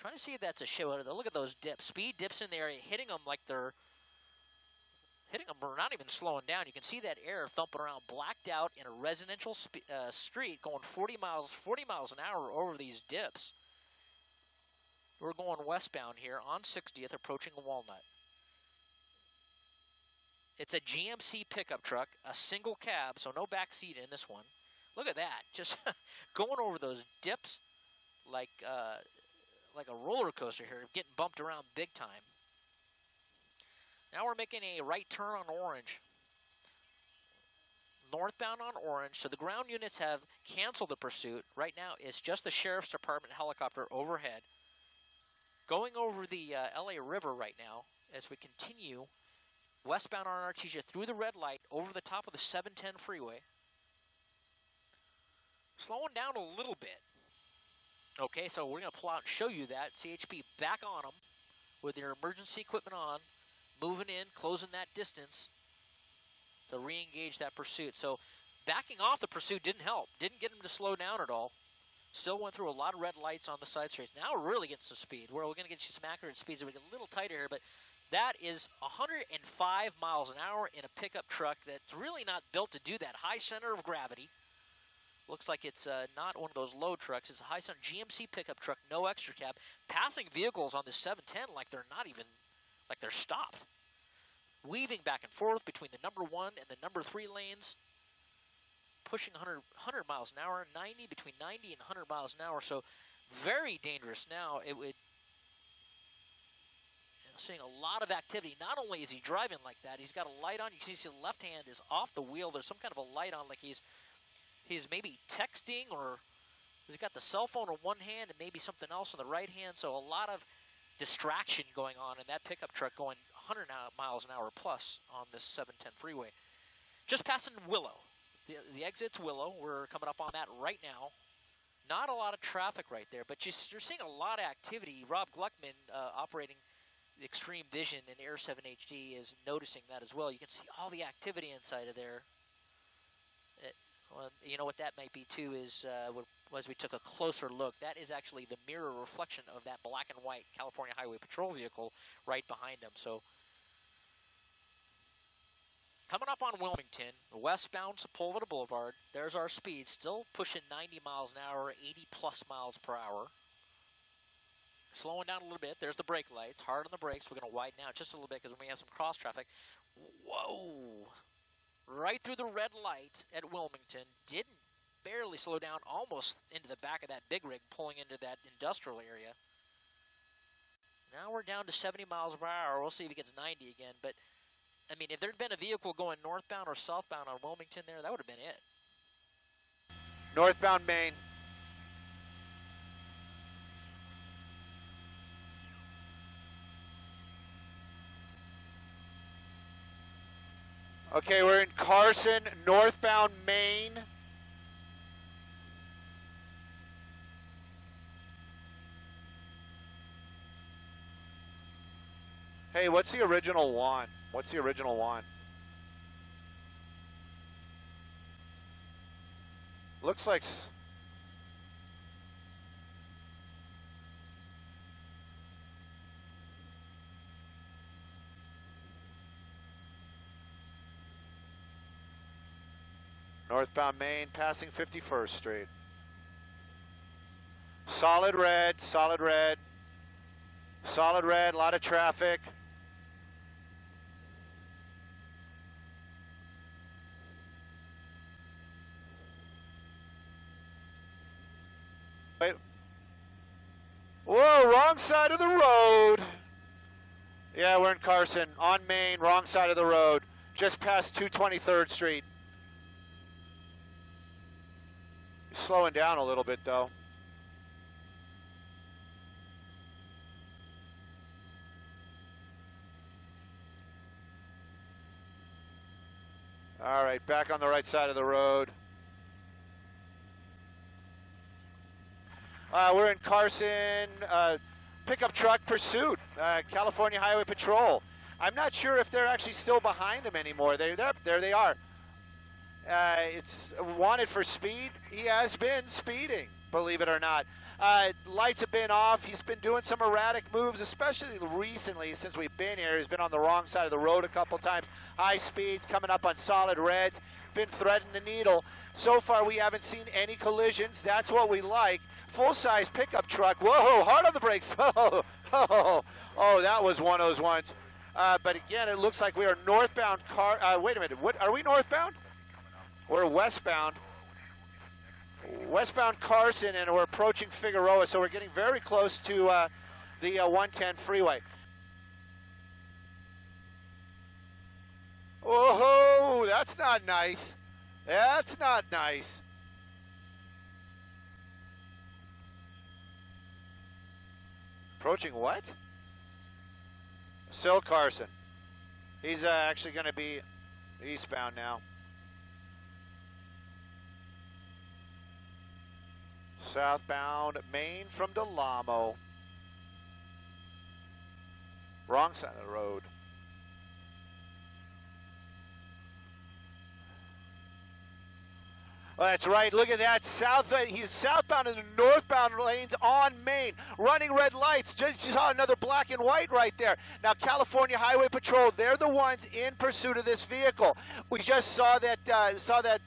Trying to see if that's a show. Look at those dips. Speed dips in the area, hitting them like they're hitting them. We're not even slowing down. You can see that air thumping around, blacked out in a residential uh, street, going 40 miles, 40 miles an hour over these dips. We're going westbound here on 60th, approaching Walnut. It's a GMC pickup truck, a single cab, so no back seat in this one. Look at that, just going over those dips like uh, like a roller coaster here, getting bumped around big time. Now we're making a right turn on Orange. Northbound on Orange, so the ground units have canceled the pursuit. Right now, it's just the Sheriff's Department helicopter overhead. Going over the uh, LA River right now as we continue westbound on Artesia through the red light over the top of the 710 freeway. Slowing down a little bit. Okay, so we're going to pull out and show you that. CHP back on them with their emergency equipment on, moving in, closing that distance to re-engage that pursuit. So backing off the pursuit didn't help. Didn't get them to slow down at all. Still went through a lot of red lights on the side streets. Now we're really getting some speed. We're going to get you some accurate speeds. We get a little tighter here, but that is 105 miles an hour in a pickup truck that's really not built to do that. High center of gravity. Looks like it's uh, not one of those load trucks. It's a center GMC pickup truck, no extra cab. Passing vehicles on the 710 like they're not even, like they're stopped. Weaving back and forth between the number one and the number three lanes. Pushing 100, 100 miles an hour, 90 between 90 and 100 miles an hour. So very dangerous now. It would seeing a lot of activity. Not only is he driving like that, he's got a light on. You can see the left hand is off the wheel. There's some kind of a light on, like he's he's maybe texting or he's got the cell phone on one hand and maybe something else on the right hand. So a lot of distraction going on in that pickup truck going 100 miles an hour plus on this 710 freeway. Just passing Willow. The, the exit's Willow. We're coming up on that right now. Not a lot of traffic right there, but just, you're seeing a lot of activity. Rob Gluckman uh, operating Extreme Vision and Air 7 HD is noticing that as well. You can see all the activity inside of there. Well, you know what that might be too is uh, as we took a closer look, that is actually the mirror reflection of that black and white California Highway Patrol vehicle right behind them. So coming up on Wilmington, westbound Sepulveda Boulevard, there's our speed, still pushing 90 miles an hour, 80 plus miles per hour. Slowing down a little bit. There's the brake lights. Hard on the brakes. We're going to widen out just a little bit because we have some cross traffic. Whoa! Right through the red light at Wilmington. Didn't barely slow down, almost into the back of that big rig, pulling into that industrial area. Now we're down to 70 miles per hour. We'll see if it gets 90 again. But, I mean, if there'd been a vehicle going northbound or southbound on Wilmington there, that would have been it. Northbound Main. Okay, we're in Carson, northbound Main. Hey, what's the original one? What's the original one? Looks like Northbound Main, passing 51st Street. Solid red, solid red, solid red, a lot of traffic. Wait. Whoa, wrong side of the road. Yeah, we're in Carson, on Main, wrong side of the road, just past 223rd Street. Slowing down a little bit though. All right, back on the right side of the road. Uh, we're in Carson, uh, pickup truck pursuit, uh, California Highway Patrol. I'm not sure if they're actually still behind them anymore. They, there they are. Uh, it's wanted for speed. He has been speeding, believe it or not. Uh, lights have been off. He's been doing some erratic moves, especially recently since we've been here. He's been on the wrong side of the road a couple times. High speeds, coming up on solid reds, been threading the needle. So far, we haven't seen any collisions. That's what we like. Full-size pickup truck. Whoa, hard on the brakes. Oh, oh, oh, that was one of those ones. Uh, but again, it looks like we are northbound car. Uh, wait a minute. What are we northbound? We're westbound. Westbound Carson, and we're approaching Figueroa, so we're getting very close to uh, the uh, 110 freeway. Oh, that's not nice. That's not nice. Approaching what? Sil Carson. He's uh, actually going to be eastbound now. Southbound Main from Del Amo. Wrong side of the road. Oh, that's right. Look at that. South. He's southbound in the northbound lanes on Main, running red lights. Just saw another black and white right there. Now, California Highway Patrol, they're the ones in pursuit of this vehicle. We just saw that uh, saw that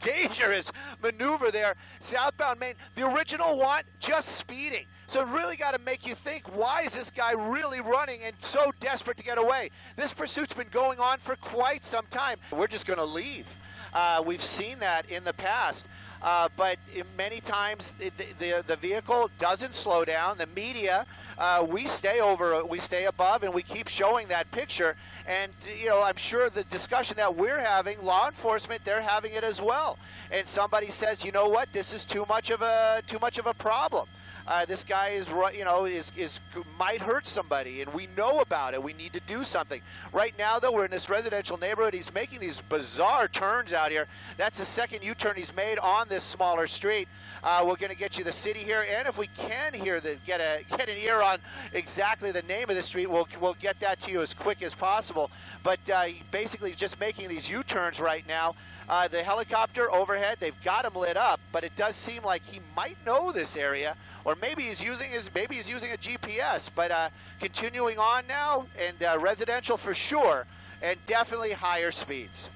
dangerous maneuver there, southbound Main. The original one just speeding. So really got to make you think, why is this guy really running and so desperate to get away? This pursuit's been going on for quite some time. We're just going to leave. Uh, we've seen that in the past. Uh, but many times it, the the vehicle doesn't slow down. The media, uh, we stay over, we stay above, and we keep showing that picture. And you know, I'm sure the discussion that we're having, law enforcement, they're having it as well. And somebody says, you know what, this is too much of a too much of a problem uh, this guy is you know is is might hurt somebody, and we know about it. We need to do something. Right now, though, we're in this residential neighborhood. He's making these bizarre turns out here. That's the second U-turn he's made on this smaller street. Uh, we're going to get you the city here, and if we can hear the get a get an ear on exactly the name of the street, we'll we'll get that to you as quick as possible. But uh, basically, he's just making these U-turns right now. Uh, the helicopter overhead, they've got him lit up, but it does seem like he might know this area, or maybe he's using his maybe he's using a GPS. But uh, continuing on now, and uh, residential for sure, and definitely higher speeds.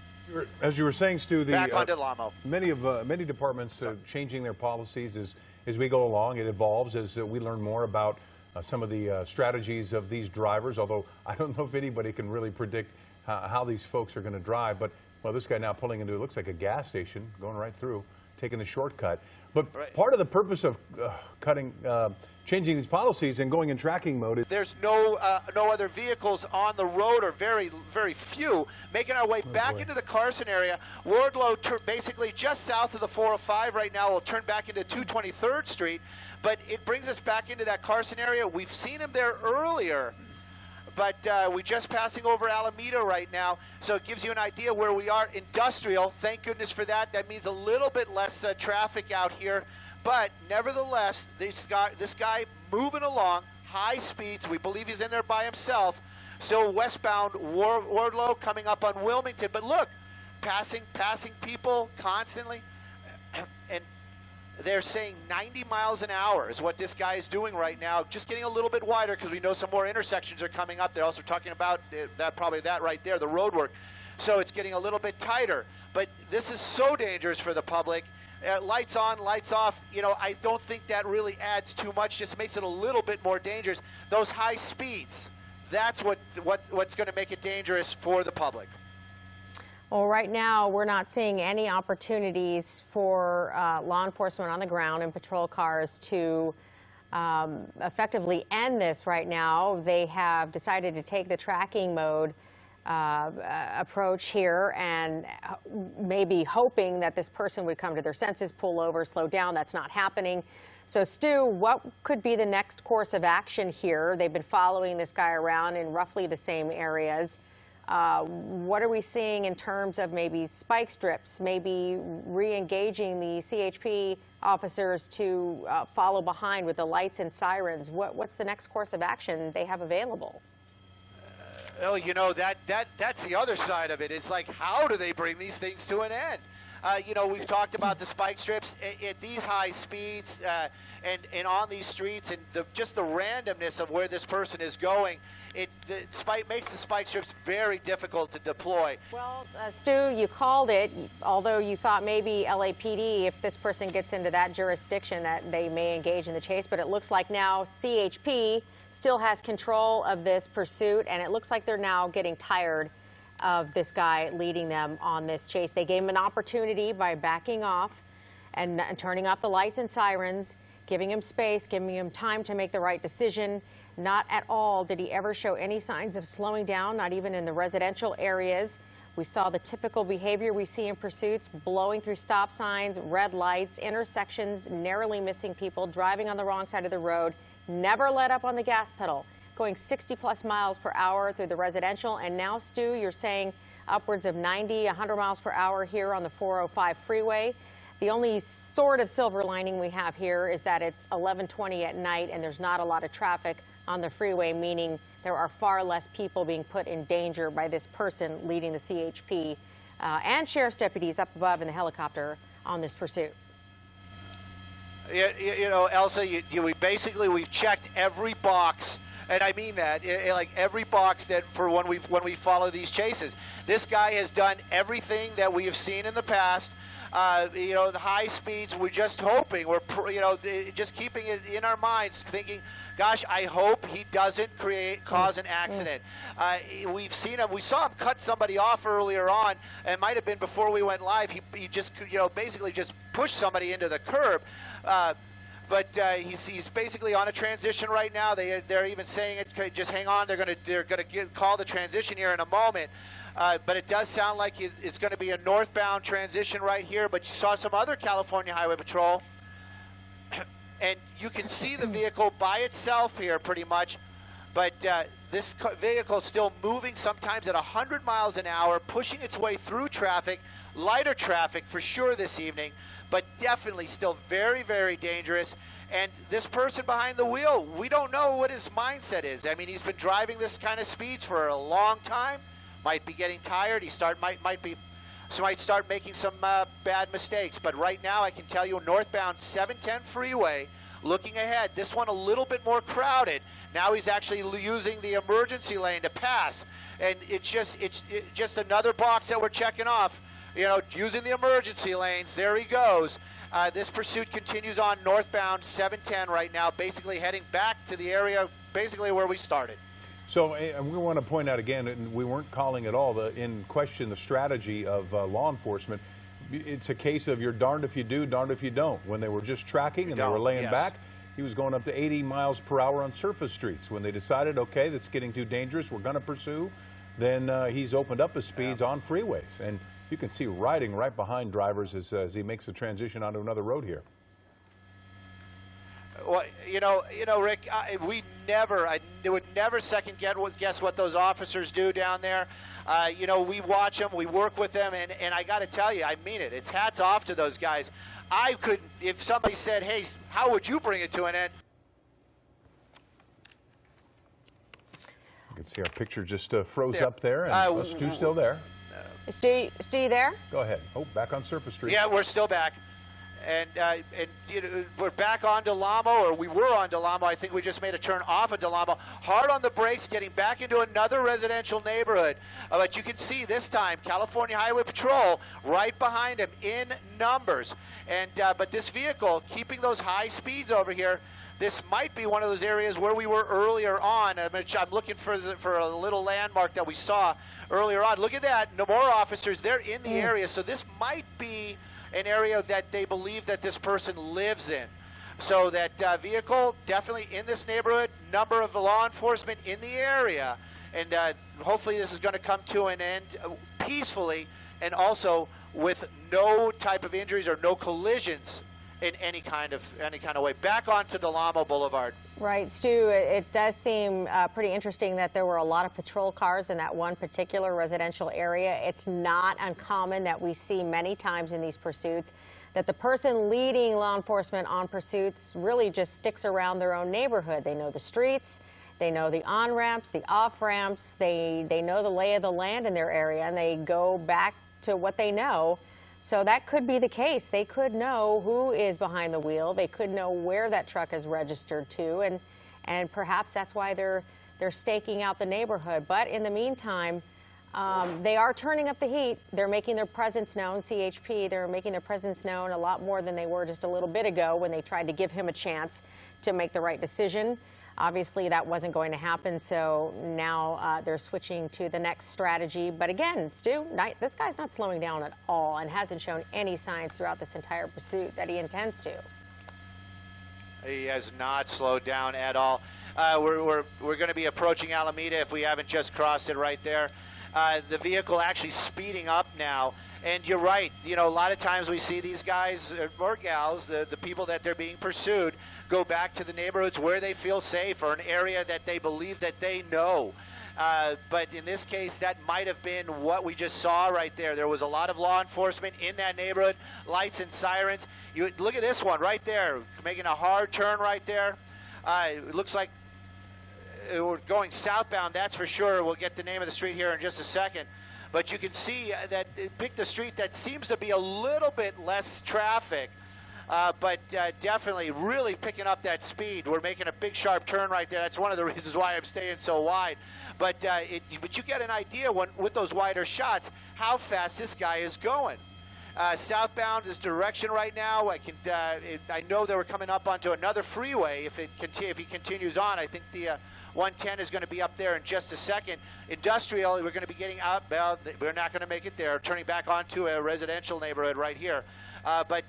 As you were saying, Stu, the Back onto Lamo. many of uh, many departments are changing their policies as as we go along. It evolves as uh, we learn more about uh, some of the strategies of these drivers. Although I don't know if anybody can really predict how, how these folks are going to drive, but well, this guy now pulling into, it looks like a gas station, going right through, taking the shortcut. But right. part of the purpose of uh, cutting, uh, changing these policies and going in tracking mode is there's no uh, no other vehicles on the road, or very very few. Making our way oh back boy. into the Carson area, Wardlow basically just south of the 405 right now. will turn back into 223rd Street, but it brings us back into that Carson area. We've seen him there earlier but uh, we're just passing over Alameda right now, so it gives you an idea where we are. Industrial, thank goodness for that. That means a little bit less uh, traffic out here, but nevertheless, this guy, this guy moving along, high speeds. We believe he's in there by himself. So westbound War, Wardlow coming up on Wilmington, but look, passing passing people constantly, and they're saying 90 miles an hour is what this guy is doing right now, just getting a little bit wider because we know some more intersections are coming up. They're also talking about uh, that probably that right there, the road work. So it's getting a little bit tighter. But this is so dangerous for the public. Uh, lights on, lights off. You know, I don't think that really adds too much. Just makes it a little bit more dangerous. Those high speeds, that's what, what what's going to make it dangerous for the public. Well, right now, we're not seeing any opportunities for uh, law enforcement on the ground and patrol cars to um, effectively end this right now. They have decided to take the tracking mode uh, approach here and uh, maybe hoping that this person would come to their senses, pull over, slow down. That's not happening. So, Stu, what could be the next course of action here? They've been following this guy around in roughly the same areas. Uh, what are we seeing in terms of maybe spike strips, maybe re-engaging the CHP officers to uh, follow behind with the lights and sirens? What, what's the next course of action they have available? Well, you know that that that's the other side of it. It's like how do they bring these things to an end? Uh, you know, we've talked about the spike strips at, at these high speeds uh, and, and on these streets and the, just the randomness of where this person is going. It the spike makes the spike strips very difficult to deploy. Well, uh, Stu, you called it, although you thought maybe LAPD, if this person gets into that jurisdiction, that they may engage in the chase. But it looks like now CHP still has control of this pursuit, and it looks like they're now getting tired of this guy leading them on this chase. They gave him an opportunity by backing off and, and turning off the lights and sirens, giving him space, giving him time to make the right decision. Not at all did he ever show any signs of slowing down, not even in the residential areas. We saw the typical behavior we see in pursuits, blowing through stop signs, red lights, intersections, narrowly missing people, driving on the wrong side of the road, never let up on the gas pedal going 60 plus miles per hour through the residential. And now, Stu, you're saying upwards of 90, 100 miles per hour here on the 405 freeway. The only sort of silver lining we have here is that it's 11:20 at night and there's not a lot of traffic on the freeway, meaning there are far less people being put in danger by this person leading the CHP uh, and sheriff's deputies up above in the helicopter on this pursuit. You, you know, Elsa, you, you, we basically we've checked every box and I mean that, it, it, like every box that for when we when we follow these chases. This guy has done everything that we have seen in the past. Uh, you know, the high speeds. We're just hoping. We're you know just keeping it in our minds, thinking, gosh, I hope he doesn't create cause an accident. Uh, we've seen him. We saw him cut somebody off earlier on. It might have been before we went live. He, he just you know basically just pushed somebody into the curb. Uh, but uh, he's, he's basically on a transition right now. They they're even saying it. Just hang on. They're going to they're going to call the transition here in a moment. Uh, but it does sound like it's going to be a northbound transition right here. But you saw some other California Highway Patrol, and you can see the vehicle by itself here pretty much. But uh, this vehicle is still moving sometimes at 100 miles an hour, pushing its way through traffic, lighter traffic for sure this evening but definitely still very, very dangerous. And this person behind the wheel, we don't know what his mindset is. I mean, he's been driving this kind of speeds for a long time. Might be getting tired. He start might might be so might start making some uh, bad mistakes. But right now, I can tell you, northbound 710 freeway. Looking ahead, this one a little bit more crowded. Now he's actually using the emergency lane to pass, and it's just it's it, just another box that we're checking off you know, using the emergency lanes. There he goes. Uh, this pursuit continues on northbound 710 right now, basically heading back to the area, basically where we started. So we want to point out again, and we weren't calling at all the, in question the strategy of uh, law enforcement. It's a case of you're darned if you do, darned if you don't. When they were just tracking you and they were laying yes. back, he was going up to 80 miles per hour on surface streets. When they decided, okay, that's getting too dangerous, we're going to pursue, then uh, he's opened up his speeds yeah. on freeways. And you can see riding right behind drivers as, as he makes the transition onto another road here. Well, you know, you know, Rick, I, we never, I would never second guess what those officers do down there. Uh, you know, we watch them, we work with them, and, and I got to tell you, I mean it. It's hats off to those guys. I could, if somebody said, hey, how would you bring it to an end? You can see our picture just uh, froze there. up there, and uh, Stu's still there. Stu, Stu, there? Go ahead. Oh, back on Surface Street. Yeah, we're still back. And, uh, and you know, we're back on Del Amo, or we were on Del Amo. I think we just made a turn off of Del Amo. Hard on the brakes, getting back into another residential neighborhood. Uh, but you can see this time, California Highway Patrol right behind him in numbers. And uh, But this vehicle, keeping those high speeds over here, this might be one of those areas where we were earlier on. I'm looking for, the, for a little landmark that we saw earlier on. Look at that. No more officers. They're in the mm. area. So this might be an area that they believe that this person lives in. So that uh, vehicle definitely in this neighborhood, number of law enforcement in the area, and uh, hopefully this is going to come to an end uh, peacefully and also with no type of injuries or no collisions in any kind of any kind of way. Back onto Del Amo Boulevard. Right, Stu. It does seem uh, pretty interesting that there were a lot of patrol cars in that one particular residential area. It's not uncommon that we see many times in these pursuits that the person leading law enforcement on pursuits really just sticks around their own neighborhood. They know the streets. They know the on-ramps, the off-ramps. They, they know the lay of the land in their area, and they go back to what they know So that could be the case. They could know who is behind the wheel. They could know where that truck is registered to, and and perhaps that's why they're they're staking out the neighborhood. But in the meantime, um, they are turning up the heat. They're making their presence known. CHP, they're making their presence known a lot more than they were just a little bit ago when they tried to give him a chance to make the right decision. Obviously, that wasn't going to happen, so now uh, they're switching to the next strategy. But again, Stu, not, this guy's not slowing down at all and hasn't shown any signs throughout this entire pursuit that he intends to. He has not slowed down at all. Uh, we're we're, we're going to be approaching Alameda if we haven't just crossed it right there. Uh, the vehicle actually speeding up now. And you're right. You know, a lot of times we see these guys uh, or gals, the, the people that they're being pursued, go back to the neighborhoods where they feel safe or an area that they believe that they know. Uh, but in this case, that might have been what we just saw right there. There was a lot of law enforcement in that neighborhood, lights and sirens. You look at this one right there, making a hard turn right there. Uh, it looks like uh, we're going southbound, that's for sure. We'll get the name of the street here in just a second. But you can see uh, that it picked a street that seems to be a little bit less traffic. Uh, but uh, definitely really picking up that speed. We're making a big sharp turn right there. That's one of the reasons why I'm staying so wide. But uh, it, but you get an idea when, with those wider shots how fast this guy is going. Uh, southbound is direction right now. I can uh, it, I know they were coming up onto another freeway. If it conti- if he continues on, I think the uh, 110 is going to be up there in just a second. Industrial, we're going to be getting out. Well, we're not going to make it there. Turning back onto a residential neighborhood right here. Uh, but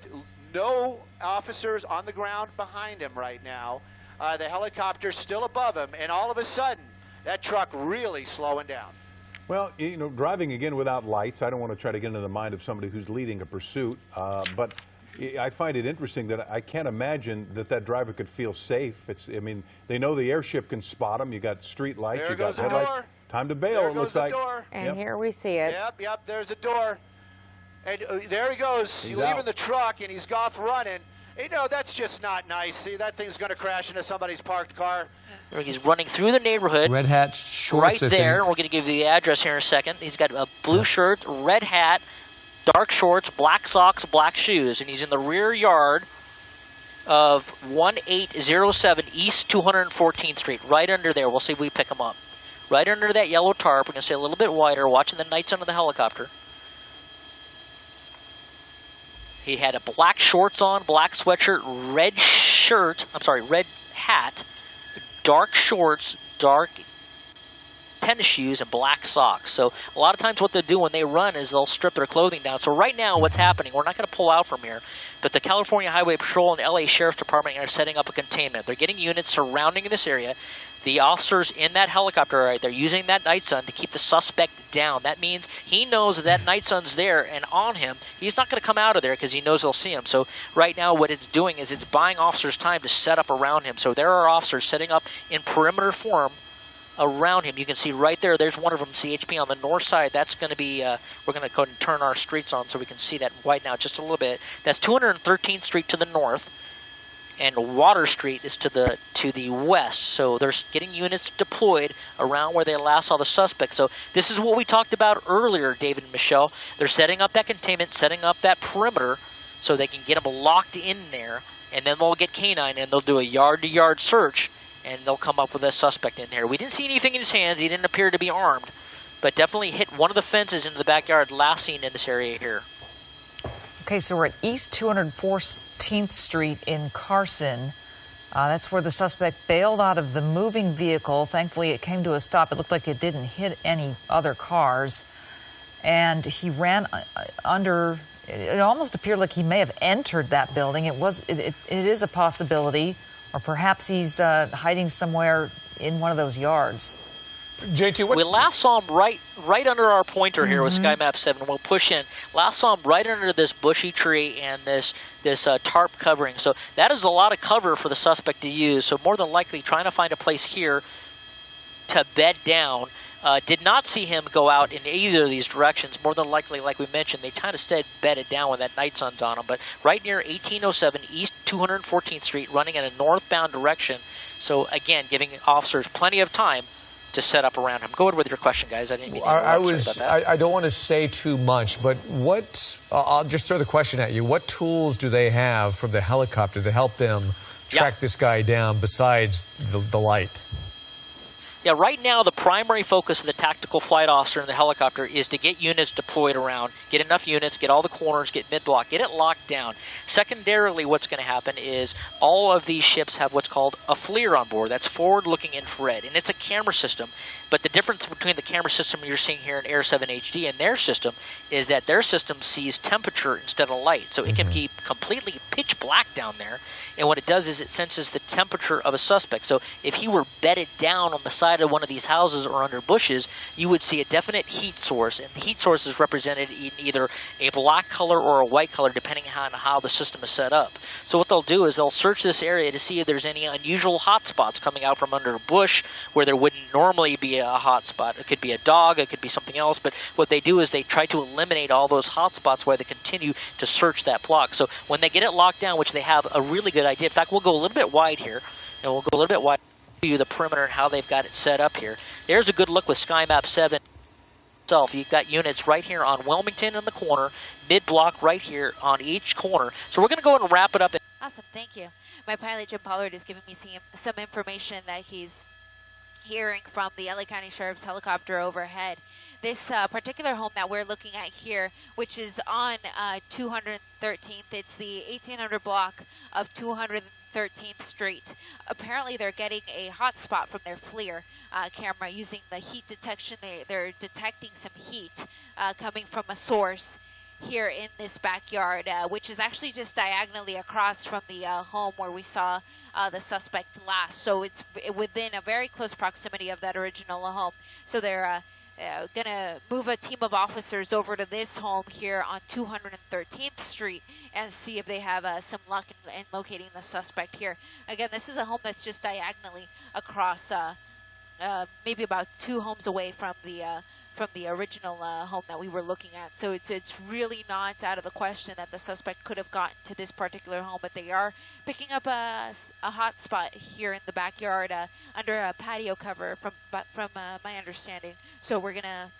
no officers on the ground behind him right now. Uh, the helicopter's still above him, and all of a sudden, that truck really slowing down. Well, you know, driving again without lights, I don't want to try to get into the mind of somebody who's leading a pursuit, uh, but I find it interesting that I can't imagine that that driver could feel safe. It's, I mean, they know the airship can spot them. You got street lights, there you got the headlights. Door. Time to bail. There it goes looks the like. Door. And Yep. here we see it. Yep, yep, there's a door. And uh, there he goes. He's leaving out. the truck, and he's off running. You know, that's just not nice. See, that thing's going to crash into somebody's parked car. He's running through the neighborhood. Red hat shorts. right there. We're going to give you the address here in a second. He's got a blue shirt, red hat, dark shorts, black socks, black shoes, and he's in the rear yard of 1807 East 214th Street, right under there. We'll see if we pick him up. Right under that yellow tarp. We're going to stay a little bit wider, watching the nights under the helicopter. He had a black shorts on, black sweatshirt, red shirt, I'm sorry, red hat, dark shorts, dark tennis shoes and black socks. So a lot of times what they'll do when they run is they'll strip their clothing down. So right now what's happening, we're not going to pull out from here, but the California Highway Patrol and LA Sheriff's Department are setting up a containment. They're getting units surrounding this area. The officers in that helicopter right there using that night sun to keep the suspect down. That means he knows that that night sun's there and on him. He's not going to come out of there because he knows they'll see him. So right now what it's doing is it's buying officers time to set up around him. So there are officers setting up in perimeter form around him. You can see right there, there's one of them, CHP on the north side. That's going to be, uh, we're going to go and turn our streets on so we can see that right now just a little bit. That's 213th Street to the north, and Water Street is to the to the west. So they're getting units deployed around where they last saw the suspect. So this is what we talked about earlier, David and Michelle. They're setting up that containment, setting up that perimeter so they can get them locked in there, and then they'll get canine and they'll do a yard-to-yard search and they'll come up with a suspect in here. We didn't see anything in his hands. He didn't appear to be armed, but definitely hit one of the fences into the backyard last seen in this area here. Okay, so we're at East 214th Street in Carson. Uh, that's where the suspect bailed out of the moving vehicle. Thankfully, it came to a stop. It looked like it didn't hit any other cars. And he ran uh, uh, under, it almost appeared like he may have entered that building. It was, it, it, it is a possibility, or perhaps he's uh, hiding somewhere in one of those yards. JT, what? We last saw him right right under our pointer here with Sky Map 7. We'll push in. Last saw him right under this bushy tree and this this uh, tarp covering. So that is a lot of cover for the suspect to use. So more than likely trying to find a place here to bed down. Uh, did not see him go out in either of these directions. More than likely, like we mentioned, they kind of stayed bedded down when that night sun's on him. But right near 1807 East 214th Street, running in a northbound direction. So again, giving officers plenty of time to set up around him. Go ahead with your question, guys. I didn't mean I, I was. I, I don't want to say too much, but what? Uh, I'll just throw the question at you. What tools do they have from the helicopter to help them track Yeah. this guy down besides the, the light? Yeah, right now the primary focus of the tactical flight officer in the helicopter is to get units deployed around, get enough units, get all the corners, get mid block, get it locked down. Secondarily, what's going to happen is all of these ships have what's called a FLIR on board. That's forward looking infrared, and it's a camera system. But the difference between the camera system you're seeing here in Air 7 HD and their system is that their system sees temperature instead of light. So it can Mm-hmm. completely pitch black down there, and what it does is it senses the temperature of a suspect. So if he were bedded down on the side of one of these houses or under bushes, you would see a definite heat source, and the heat source is represented in either a black color or a white color, depending on how the system is set up. So what they'll do is they'll search this area to see if there's any unusual hot spots coming out from under a bush where there wouldn't normally be a hot spot. It could be a dog, it could be something else, but what they do is they try to eliminate all those hot spots while they continue to search that block. So when they get it locked down, which they have a really good idea, in fact, we'll go a little bit wide here, and we'll go a little bit wide you the perimeter and how they've got it set up here. There's a good look with SkyMap 7 itself. You've got units right here on Wilmington in the corner, mid block right here on each corner. So we're going to go and wrap it up. Awesome, thank you. My pilot Jim Pollard is giving me some, some information that he's hearing from the LA County Sheriff's helicopter overhead. This uh, particular home that we're looking at here, which is on uh, 213th, it's the 1800 block of 213th Street. Apparently, they're getting a hot spot from their FLIR uh, camera using the heat detection. They, they're detecting some heat uh, coming from a source here in this backyard, uh, which is actually just diagonally across from the uh, home where we saw uh, the suspect last. So it's within a very close proximity of that original home. So they're uh, going to move a team of officers over to this home here on 213th Street and see if they have uh, some luck in, in locating the suspect here. Again, this is a home that's just diagonally across, uh, uh, maybe about two homes away from the uh, from the original uh, home that we were looking at. So it's it's really not out of the question that the suspect could have gotten to this particular home, but they are picking up a, a hot spot here in the backyard uh, under a patio cover, from from uh, my understanding. So we're gonna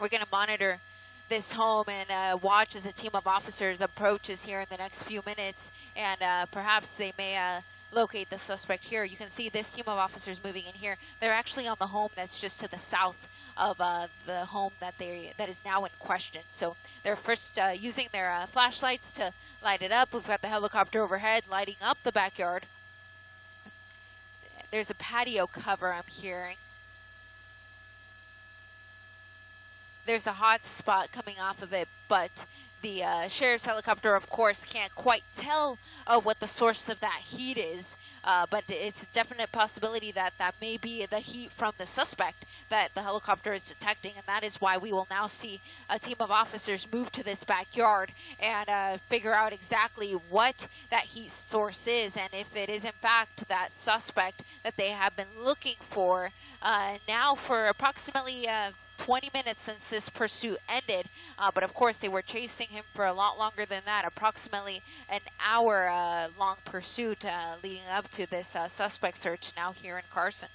we're gonna monitor this home and uh, watch as a team of officers approaches here in the next few minutes, and uh, perhaps they may. Uh, locate the suspect here. You can see this team of officers moving in here. They're actually on the home that's just to the south of uh, the home that they that is now in question. So they're first uh, using their uh, flashlights to light it up. We've got the helicopter overhead lighting up the backyard. There's a patio cover I'm hearing. There's a hot spot coming off of it, but the uh, sheriff's helicopter, of course, can't quite tell uh, what the source of that heat is. Uh, but it's a definite possibility that that may be the heat from the suspect that the helicopter is detecting, and that is why we will now see a team of officers move to this backyard and uh, figure out exactly what that heat source is, and if it is in fact that suspect that they have been looking for uh, now for approximately. Uh, 20 minutes since this pursuit ended, uh, but of course they were chasing him for a lot longer than that, approximately an hour uh, long pursuit uh, leading up to this uh, suspect search now here in Carson.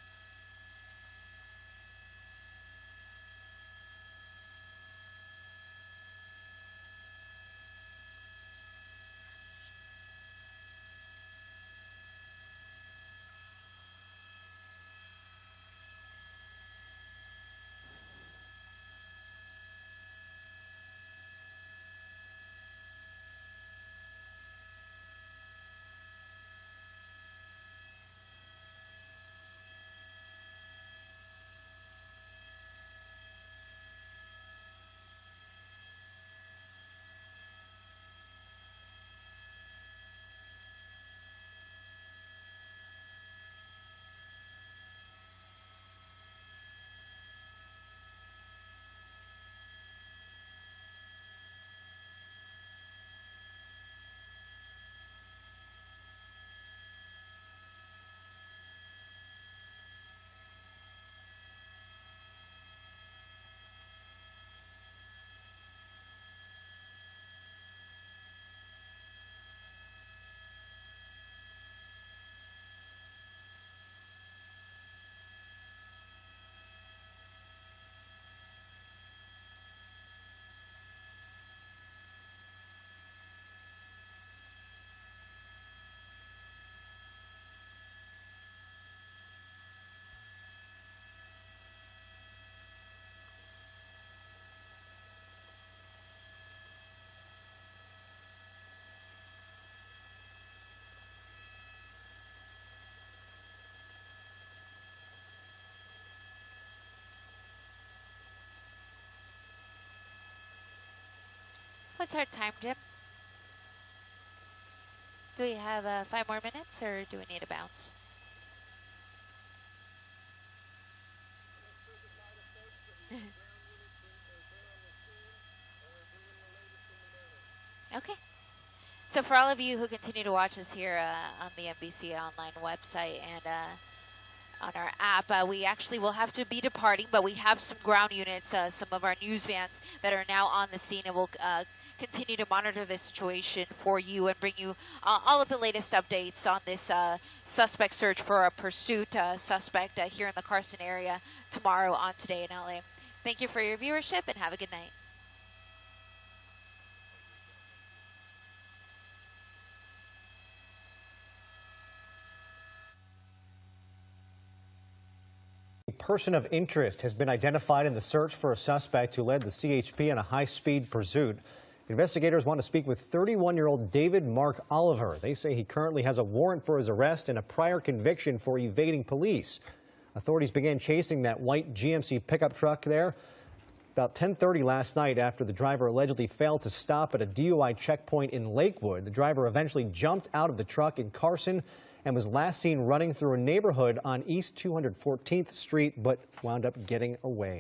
What's our time, Jim? Do we have uh, five more minutes, or do we need a bounce? okay. So for all of you who continue to watch us here uh, on the NBC Online website and uh, on our app, uh, we actually will have to be departing, but we have some ground units, uh, some of our news vans that are now on the scene, and we'll uh, continue to monitor this situation for you and bring you uh, all of the latest updates on this uh, suspect search for a pursuit uh, suspect uh, here in the Carson area tomorrow on Today in LA. Thank you for your viewership and have a good night. Person of interest has been identified in the search for a suspect who led the CHP in a high-speed pursuit. Investigators want to speak with 31-year-old David Mark Oliver. They say he currently has a warrant for his arrest and a prior conviction for evading police. Authorities began chasing that white GMC pickup truck there about 10:30 last night after the driver allegedly failed to stop at a DUI checkpoint in Lakewood. The driver eventually jumped out of the truck in Carson and was last seen running through a neighborhood on East 214th Street but wound up getting away.